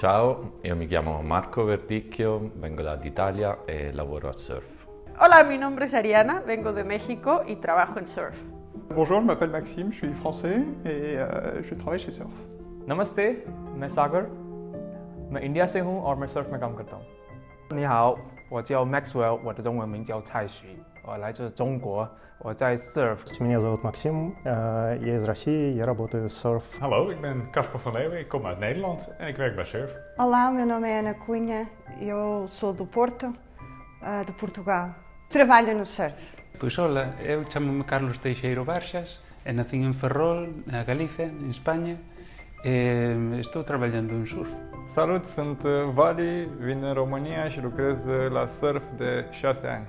Ciao, io mi chiamo Marco Verdicchio, vengo dall'Italia e lavoro a Surf. Hola, mi nombre es Ariana, vengo de México y trabajo en Surf. Bonjour, je m'appelle Maxime, je suis français et euh, je travaille chez Surf. नमस्ते मैं सागर मैं India से हूँ और मैं Surf में काम करता हूँ 你好，我叫 Maxwell，我的中文名叫蔡徐， 我来自中国，我在 Surf。 Меня зовут Максим, э, я из России, я работаю в Surf. Hallo, ik ben Casper van Leeuwen, ik kom uit Nederland en ik werk bij Surf. Olá, meu nome é Ana Cunha, eu sou do Porto, ah, de Portugal. Trabalho no surf. Pois hola, eu chamo-me Carlos Teixeiro Barxas e nací en Ferrol, na Galicia, en España e estou traballando en surf. Salut, sunt uh, Vali, vin în România și lucrez uh, la surf de 6 ani.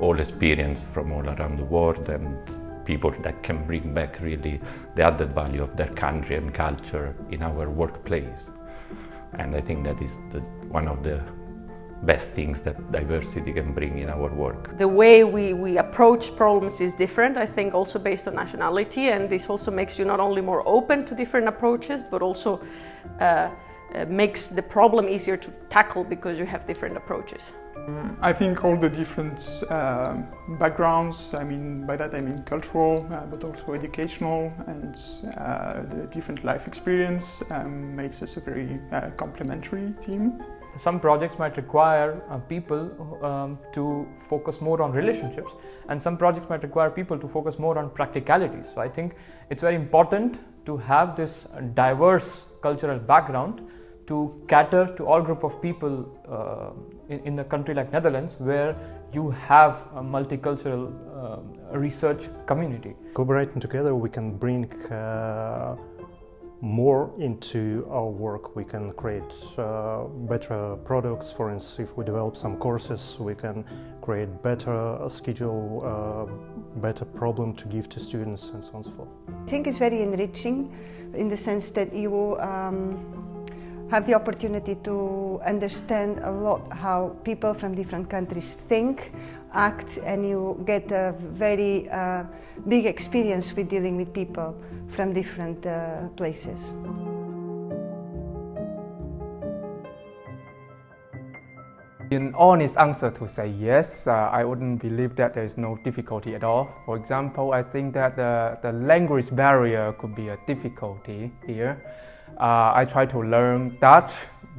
All experience from all around the world and people that can bring back really the added value of their country and culture in our workplace. And I think that is the, one of the best things that diversity can bring in our work. The way we, we approach problems is different, I think also based on nationality and this also makes you not only more open to different approaches but also uh, uh, makes the problem easier to tackle because you have different approaches. I think all the different uh, backgrounds, I mean, by that I mean cultural, uh, but also educational, and uh, the different life experience um, makes us a very uh, complementary team. Some projects might require uh, people um, to focus more on relationships and some projects might require people to focus more on practicalities. So I think it's very important to have this diverse cultural background to cater to all group of people uh, in, in a country like Netherlands where you have a multicultural uh, research community. Collaborating together, we can bring uh, into our work. We can create uh, better products. For instance, if we develop some courses, we can create better schedule, uh, better problem to give to students, and so on and so forth. I think it's very enriching in the sense that you um, have the opportunity to understand a lot how people from different countries think, act, and you get a very uh, big experience with dealing with people from different uh, places. In honest answer to say yes, uh, I wouldn't believe that there is no difficulty at all. For example, I think that the, the language barrier could be a difficulty here. Uh, I try to learn Dutch,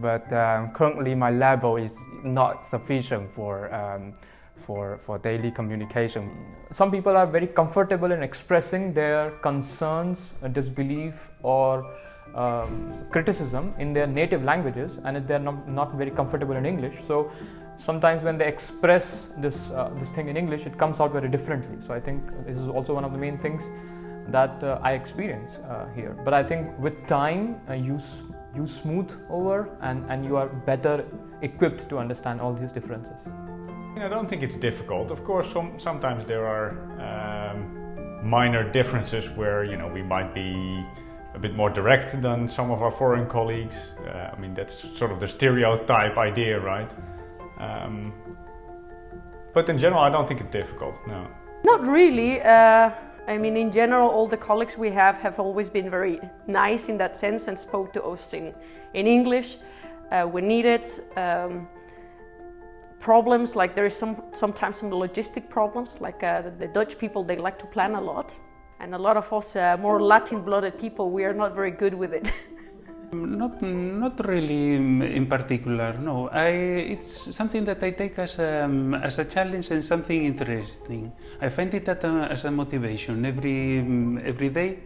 but um, currently my level is not sufficient for, um, for, for daily communication. Some people are very comfortable in expressing their concerns, disbelief, or um, criticism in their native languages, and they're not, not very comfortable in English. So sometimes when they express this uh, this thing in English, it comes out very differently. So I think this is also one of the main things that uh, I experience uh, here. But I think with time, uh, you you smooth over, and and you are better equipped to understand all these differences. I don't think it's difficult. Of course, some, sometimes there are um, minor differences where you know we might be a bit more direct than some of our foreign colleagues. Uh, I mean, that's sort of the stereotype idea, right? Um, but in general, I don't think it's difficult. No. Not really. Uh, I mean, in general, all the colleagues we have have always been very nice in that sense and spoke to us in, in English uh, when needed. Um, problems like there is some sometimes some logistic problems like uh, the, the Dutch people they like to plan a lot and a lot of us uh, more Latin blooded people we are not very good with it. Not, not really in particular, no. I, it's something that I take as a, as a challenge and something interesting. I find it a, as a motivation every, every day,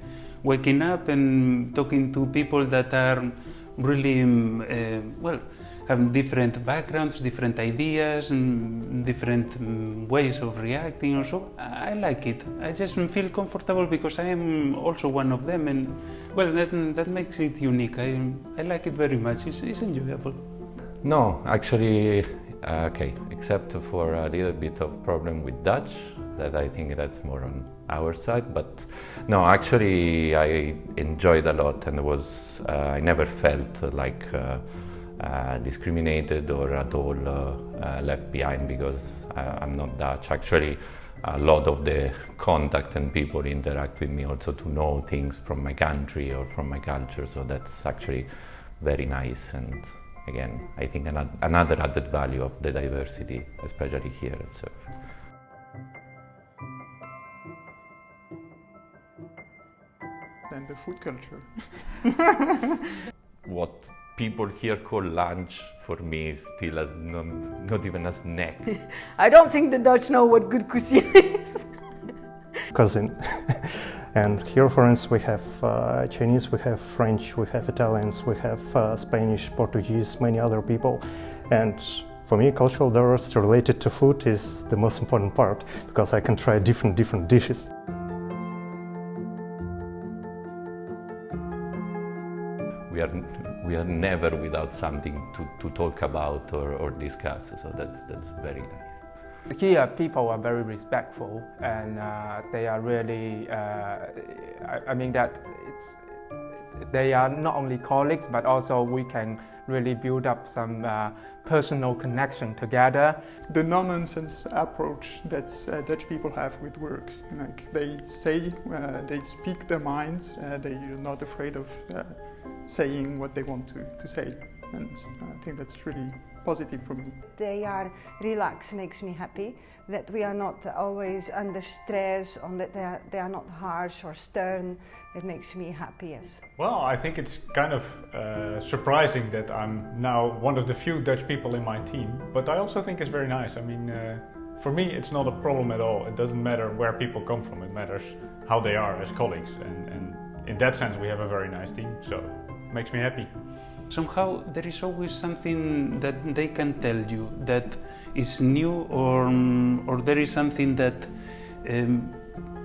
waking up and talking to people that are really, uh, well, have different backgrounds, different ideas, different ways of reacting or so. I like it. I just feel comfortable because I am also one of them and well, that, that makes it unique. I, I like it very much. It's, it's enjoyable. No, actually, uh, okay, except for a little bit of problem with Dutch, that I think that's more on our side. But no, actually, I enjoyed a lot and was uh, I never felt like uh, uh, discriminated or at all uh, uh, left behind because I, I'm not Dutch. Actually, a lot of the contact and people interact with me also to know things from my country or from my culture. So that's actually very nice and again, I think another added value of the diversity, especially here at SURF. And the food culture. what people here call lunch for me is still a, not, not even a snack. I don't think the Dutch know what good cuisine is. Cousin. And here, for instance, we have uh, Chinese, we have French, we have Italians, we have uh, Spanish, Portuguese, many other people. And for me, cultural diversity related to food is the most important part because I can try different, different dishes. We are, we are never without something to, to talk about or, or discuss, so that's, that's very nice. Here, people are very respectful, and uh, they are really. Uh, I, I, mean that it's. They are not only colleagues, but also we can really build up some uh, personal connection together. The non-nonsense approach that uh, Dutch people have with work, like they say, uh, they speak their minds, uh, they are not afraid of saying what they want to, to say, and I think that's really positive for me. They are relaxed, makes me happy. That we are not always under stress, on that they are, they are not harsh or stern. It makes me happy, yes. Well, I think it's kind of uh, surprising that I'm now one of the few Dutch people in my team, but I also think it's very nice. I mean, uh, for me, it's not a problem at all. It doesn't matter where people come from, it matters how they are as colleagues. And, and in that sense, we have a very nice team, so it makes me happy somehow there is always something that they can tell you that is new or, or there is something that um,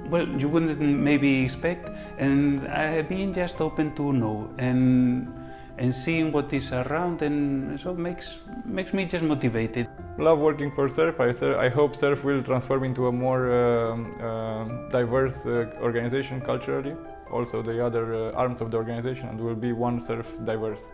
well you wouldn't maybe expect and uh, being just open to know and and seeing what is around and so makes makes me just motivated. Love working for SURF. I, I hope SURF will transform into a more uh, uh, diverse uh, organization culturally. Also the other uh, arms of the organization and will be one SURF diverse.